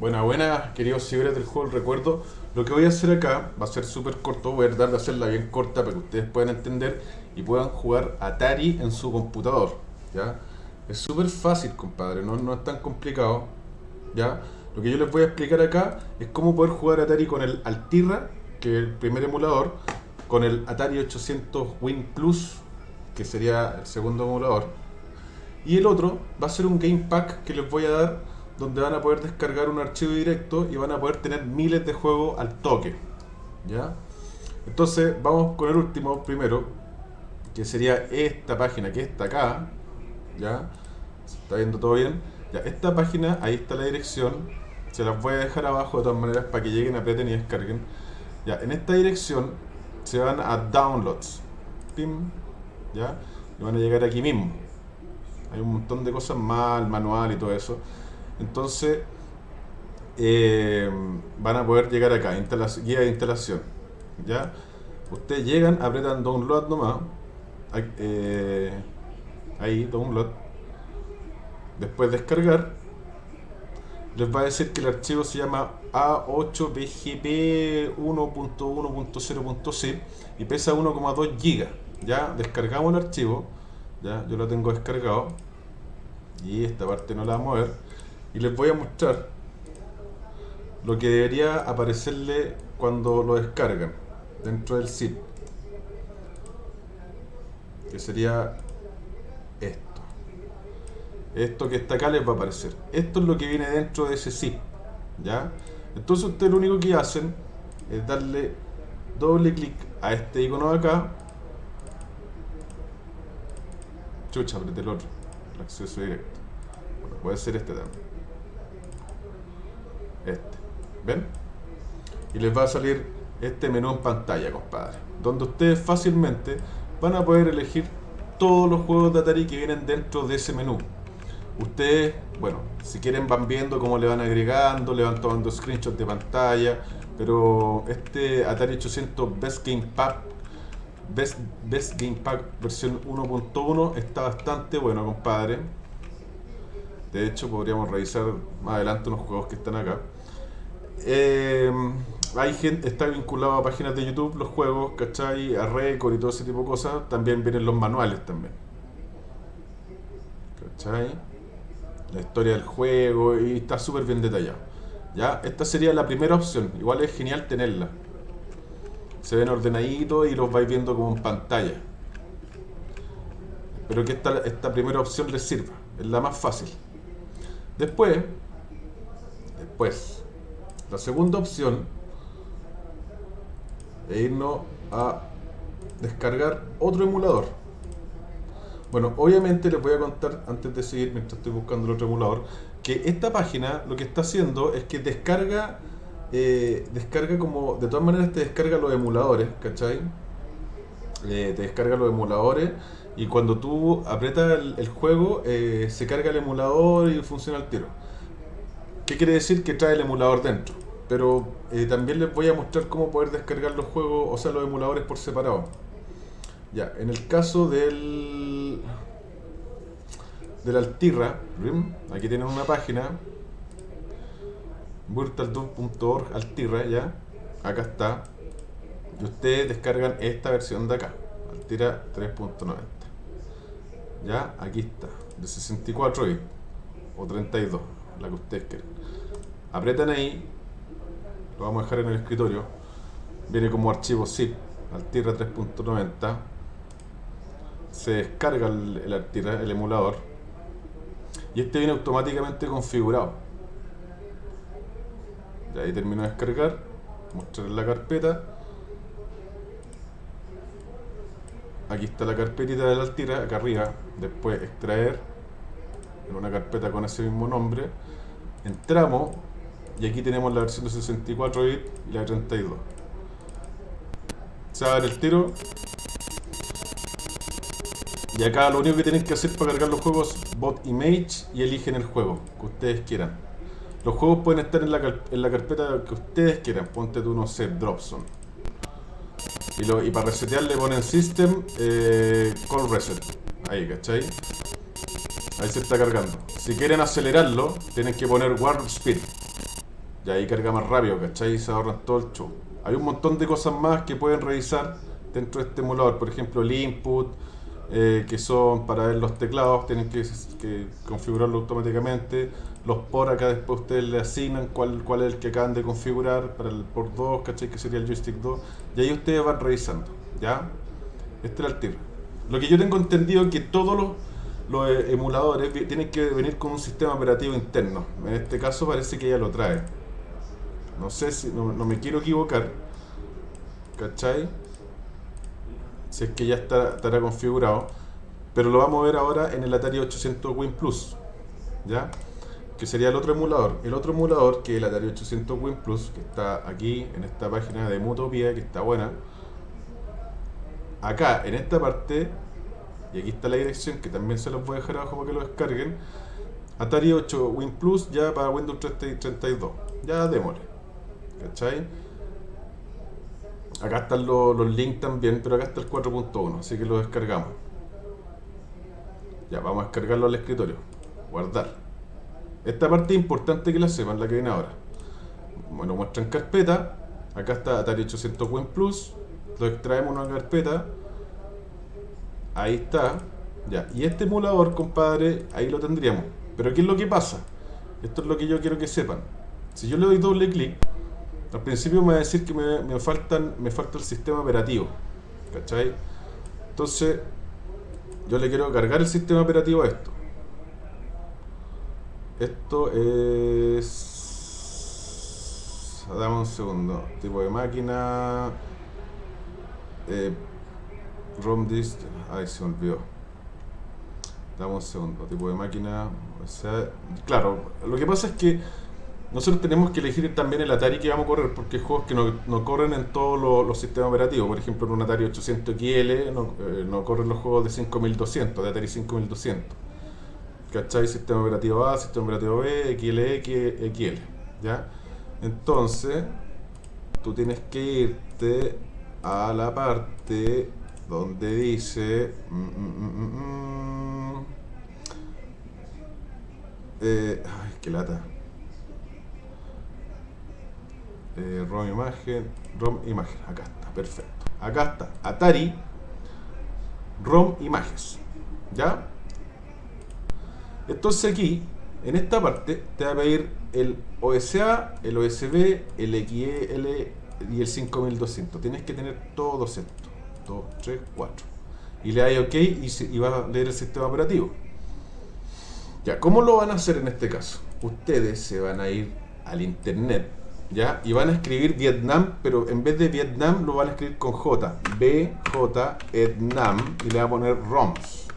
Buena, buena, queridos seguidores del juego del recuerdo. Lo que voy a hacer acá va a ser súper corto, voy a tratar de hacerla bien corta para que ustedes puedan entender y puedan jugar Atari en su computador. ¿ya? Es súper fácil, compadre, no, no es tan complicado. ¿ya? Lo que yo les voy a explicar acá es cómo poder jugar Atari con el Altirra, que es el primer emulador, con el Atari 800 Win Plus, que sería el segundo emulador. Y el otro va a ser un Game Pack que les voy a dar donde van a poder descargar un archivo directo y van a poder tener miles de juegos al toque. ¿Ya? Entonces vamos con el último primero, que sería esta página que está acá. ¿Ya? ¿Se está viendo todo bien? Ya, esta página, ahí está la dirección. Se las voy a dejar abajo de todas maneras para que lleguen, aprieten y descarguen. Ya, en esta dirección se van a Downloads. Pim, ¿Ya? Y van a llegar aquí mismo. Hay un montón de cosas más, el manual y todo eso. Entonces, eh, van a poder llegar acá, guía de instalación. ¿ya? Ustedes llegan, apretan download nomás. Eh, ahí, download. Después descargar. Les va a decir que el archivo se llama A8BGP 1.1.0.c y pesa 1,2 GB. Ya descargamos el archivo. Ya, yo lo tengo descargado. Y esta parte no la vamos a ver y les voy a mostrar lo que debería aparecerle cuando lo descargan dentro del zip que sería esto. Esto que está acá les va a aparecer. Esto es lo que viene dentro de ese zip ¿ya? entonces ustedes lo único que hacen es darle doble clic a este icono de acá. Chucha, apreté el otro el acceso directo. Bueno, puede ser este también este. ¿Ven? Y les va a salir este menú en pantalla, compadre. Donde ustedes fácilmente van a poder elegir todos los juegos de Atari que vienen dentro de ese menú. Ustedes, bueno, si quieren van viendo cómo le van agregando, le van tomando screenshots de pantalla, pero este Atari 800 Best Game Pack Best, Best Game Pack versión 1.1 está bastante bueno, compadre. De hecho, podríamos revisar más adelante unos juegos que están acá. Eh, hay gente, está vinculado a páginas de YouTube los juegos, ¿cachai? A Record y todo ese tipo de cosas. También vienen los manuales también. ¿Cachai? La historia del juego y está súper bien detallado. ¿Ya? Esta sería la primera opción. Igual es genial tenerla. Se ven ordenaditos y los vais viendo como en pantalla. Pero que esta, esta primera opción les sirva. Es la más fácil. Después, después, la segunda opción es irnos a descargar otro emulador. Bueno, obviamente les voy a contar, antes de seguir, mientras estoy buscando el otro emulador, que esta página lo que está haciendo es que descarga, eh, descarga como, de todas maneras te descarga los emuladores, ¿cachai? Eh, te descarga los emuladores y cuando tú aprietas el, juego eh, se carga el emulador y funciona el tiro. ¿Qué quiere decir? Que trae el emulador dentro. Pero eh, también les voy a mostrar cómo poder descargar los juegos, o sea, los emuladores por separado. Ya, en el caso del del Altirra, aquí tienen una página virtual2.org Altirra, ya, acá está. Y ustedes descargan esta versión de acá, Altirra 3.90. Ya, aquí está, de 64 bits o 32 la que ustedes quieran. Apretan ahí, lo vamos a dejar en el escritorio. Viene como archivo zip, Altirra 3.90. Se descarga el, el el emulador. Y este viene automáticamente configurado. Y ahí termino de descargar. Mostrar la carpeta. Aquí está la carpetita de la Altira, acá arriba. Después extraer en una carpeta con ese mismo nombre entramos y aquí tenemos la versión de 64 bits y la de 32 se va a dar el tiro y acá lo único que tienen que hacer para cargar los juegos bot image y eligen el juego que ustedes quieran los juegos pueden estar en la, en la carpeta que ustedes quieran ponte tú no sé Dropzone y, lo, y para resetear le ponen system eh, call reset ahí ¿cachai? Ahí se está cargando. Si quieren acelerarlo, tienen que poner Warp Speed. Y ahí carga más rápido, ¿cachai? Y se ahorran todo el show. Hay un montón de cosas más que pueden revisar dentro de este emulador. Por ejemplo, el input, eh, que son para ver los teclados, tienen que, configurarlo automáticamente. Los por acá después ustedes le asignan cuál, cuál es el que acaban de configurar para el por 2, ¿cachai? Que sería el joystick 2. Y ahí ustedes van revisando, ¿ya? Este era el tiro. Lo que yo tengo entendido es que todos los, los eh, emuladores tienen que venir con un sistema operativo interno. En este caso parece que ya lo trae. No sé si, no, me quiero equivocar. ¿Cachai? Si es que ya está, estará configurado. Pero lo vamos a ver ahora en el Atari 800 Win Plus. ¿Ya? Que sería el otro emulador. El otro emulador que es el Atari 800 Win Plus, que está aquí en esta página de Mutopia, que está buena. Acá, en esta parte, y aquí está la dirección, que también se los voy a dejar abajo para que lo descarguen. Atari 8 Win Plus ya para Windows 32. Ya démosle. ¿Cachai? Acá están los, links también, pero acá está el 4.1, así que lo descargamos. Ya, vamos a descargarlo al escritorio. Guardar. Esta parte es importante que la sepan, la que viene ahora. Bueno, muestra en carpeta. Acá está Atari 800 Win Plus. Lo extraemos una carpeta. Ahí está. Ya, y este emulador, compadre, ahí lo tendríamos. Pero ¿qué es lo que pasa? Esto es lo que yo quiero que sepan. Si yo le doy doble clic, al principio me va a decir que me, faltan, me falta el sistema operativo. ¿Cachai? Entonces, yo le quiero cargar el sistema operativo a esto. Esto es... Dame un segundo. Tipo de máquina... Eh, ROM disk... Ay, se me olvidó. Dame un segundo. Tipo de máquina... O sea, claro, lo que pasa es que nosotros tenemos que elegir también el Atari que vamos a correr, porque hay juegos que no, corren en todos los, sistemas operativos. Por ejemplo, en un Atari 800 XL no, eh, no corren los juegos de 5200, de Atari 5200. ¿Cachai? Sistema operativo A, sistema operativo B, XL, XL. ¿Ya? Entonces, tú tienes que irte a la parte donde dice... Mm, mm, mm, eh, ay, qué lata eh, ROM imagen, ROM imagen, acá está, perfecto. Acá está, Atari, ROM imágenes, ¿ya? Entonces aquí, en esta parte, te va a pedir el OSA, el OSB, el XL y el 5200. Tienes que tener todos estos. 2, 3, 4. Y le das OK y, y va a leer el sistema operativo. Ya, ¿cómo lo van a hacer en este caso? Ustedes se van a ir al internet ¿ya? Y van a escribir Vietnam, pero en vez de Vietnam lo van a escribir con J. B, J, Vietnam, y le van a poner ROMs.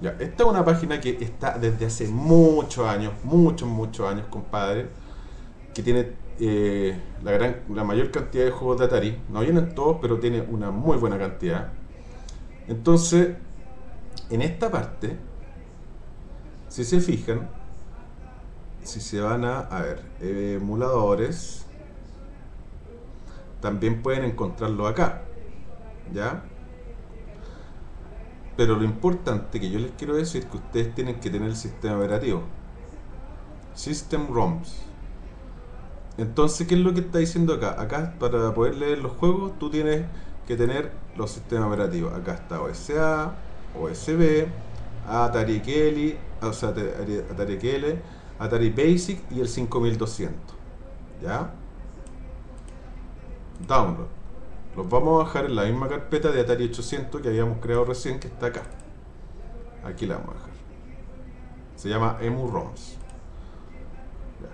Ya, esta es una página que está desde hace muchos años, muchos, muchos años, compadre, que tiene eh, la, gran, la mayor cantidad de juegos de Atari. No vienen todos, pero tiene una muy buena cantidad. Entonces, en esta parte, si se fijan, si se van a, a ver, emuladores, también pueden encontrarlo acá, ¿ya? Pero lo importante que yo les quiero decir es que ustedes tienen que tener el sistema operativo. System ROMs. Entonces, ¿qué es lo que está diciendo acá? Acá, para poder leer los juegos, tú tienes que tener los sistemas operativos. Acá está OSA, OSB, Atari Kelly, o sea, Atari Kelly, Atari Basic y el 5200. ¿Ya? Download. Los vamos a bajar en la misma carpeta de Atari 800 que habíamos creado recién, que está acá. Aquí la vamos a dejar. Se llama EmuROMs.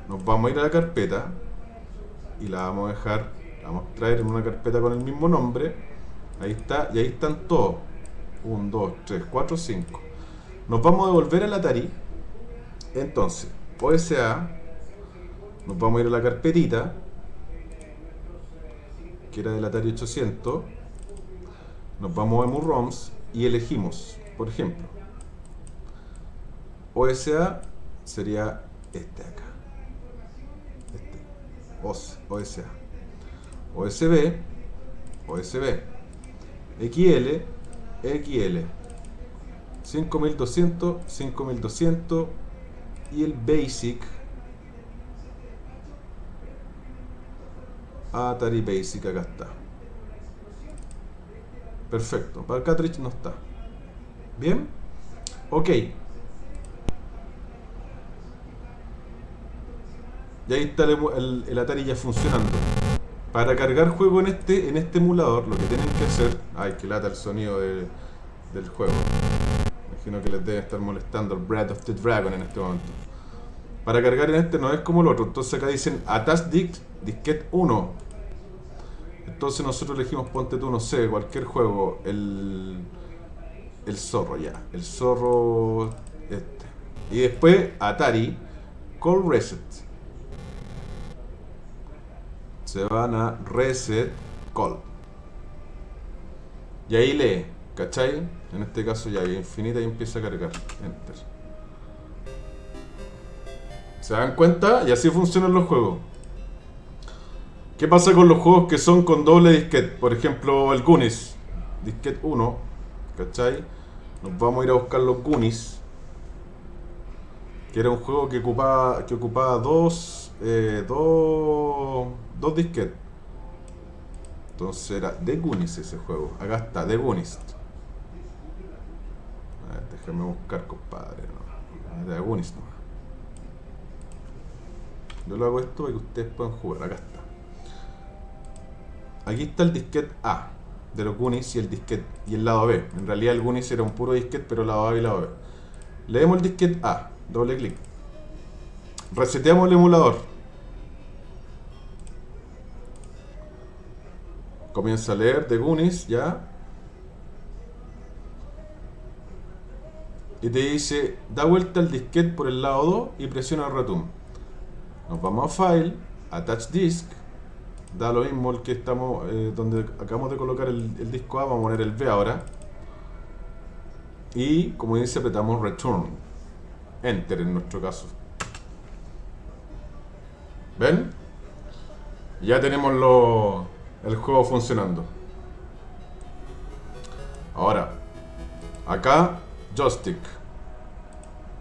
Nos vamos a ir a la carpeta y la vamos a dejar, la vamos a traer en una carpeta con el mismo nombre. Ahí está, y ahí están todos. 1, 2, 3, 4, 5. Nos vamos a devolver al Atari. Entonces, OSA, nos vamos a ir a la carpetita, que era del Atari 800, nos vamos a EmuROMs y elegimos, por ejemplo, OSA sería este acá, este, OSA, OSB, OSB, XL, XL, 5200, 5200, y el Basic. Atari Basic, acá está. Perfecto, para el cartridge no está. Bien, ok. Y ahí está el, el, el, Atari ya funcionando. Para cargar juego en este, en este emulador, lo que tienen que hacer... Ay, que lata el sonido de, del juego. Imagino que les debe estar molestando el Breath of the Dragon en este momento. Para cargar en este no es como el otro. Entonces acá dicen Attach Disk, Disquete 1. Entonces nosotros elegimos, ponte tú, no sé, cualquier juego. El, el zorro ya. El zorro este. Y después Atari Call Reset. Se van a Reset Call. Y ahí lee, ¿cachai? En este caso ya hay infinita y empieza a cargar. Enter. ¿Se dan cuenta? Y así funcionan los juegos. ¿Qué pasa con los juegos que son con doble disquete? Por ejemplo, el Goonies. Disquete 1. ¿Cachai? Nos vamos a ir a buscar los Goonies. Que era un juego que ocupaba, que ocupaba dos, eh, dos, dos disquetes. Entonces era The Goonies ese juego. Acá está, The Goonies. Déjame buscar, compadre. No. The Goonies no. Yo lo hago esto para que ustedes puedan jugar. Acá está. Aquí está el disquete A de los Goonies y el disquete y el lado B. En realidad el Goonies era un puro disquete, pero lado A y lado B. Leemos el disquete A, doble clic. Reseteamos el emulador. Comienza a leer de Goonies, ya. Y te dice, da vuelta el disquete por el lado 2 y presiona el return. Nos vamos a File, Attach Disk, da lo mismo el que estamos, eh, donde acabamos de colocar el, disco A, vamos a poner el B ahora. Y como dice, apretamos Return, Enter en nuestro caso. ¿Ven? Ya tenemos el juego funcionando. Ahora, acá, joystick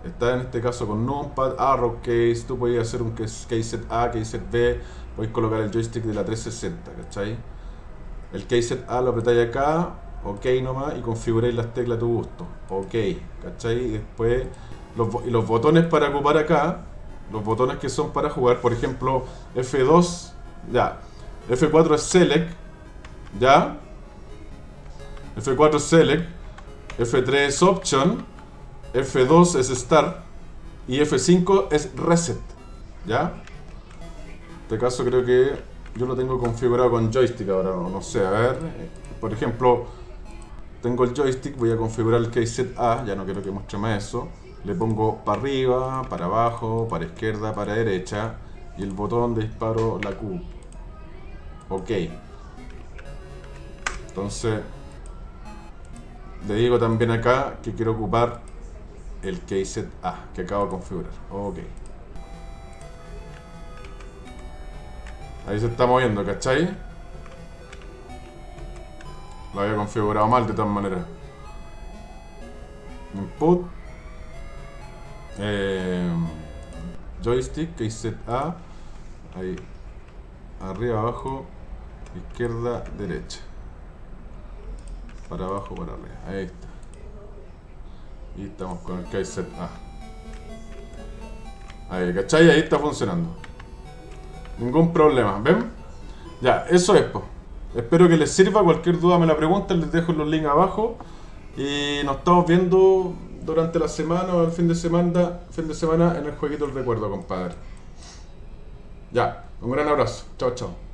está en este caso con numpad, arrow case, tú puedes hacer un case A, case B, podéis colocar el joystick de la 360, ¿cachai? El case A lo apretáis acá, ok nomás, y configuráis las teclas a tu gusto, ok, ¿cachai? Y después los, los botones para ocupar acá, los botones que son para jugar, por ejemplo, F2, ya, F4 es select, ya, F4 es select, F3 es option, F2 es Start y F5 es Reset. ¿Ya? En este caso creo que yo lo tengo configurado con joystick ahora, no, sé, a ver. Por ejemplo, tengo el joystick, voy a configurar el keyset A, ya no quiero que muestre más eso. Le pongo para arriba, para abajo, para izquierda, para derecha y el botón de disparo la Q. Ok. Entonces, le digo también acá que quiero ocupar el keyset A que acabo de configurar. Ok. Ahí se está moviendo, ¿cachai? Lo había configurado mal de todas maneras. Input. Eh, joystick, keyset A. Ahí. Arriba, abajo. Izquierda, derecha. Para abajo, para arriba. Ahí está. Y estamos con el keyset A. Ahí, ¿cachai? Ahí está funcionando. Ningún problema, ¿ven? Ya, eso es, Espero que les sirva. Cualquier duda me la preguntan, les dejo los links abajo. Y nos estamos viendo durante la semana o el fin de semana, fin de semana en el jueguito del recuerdo, compadre. Ya, un gran abrazo. Chao, chao.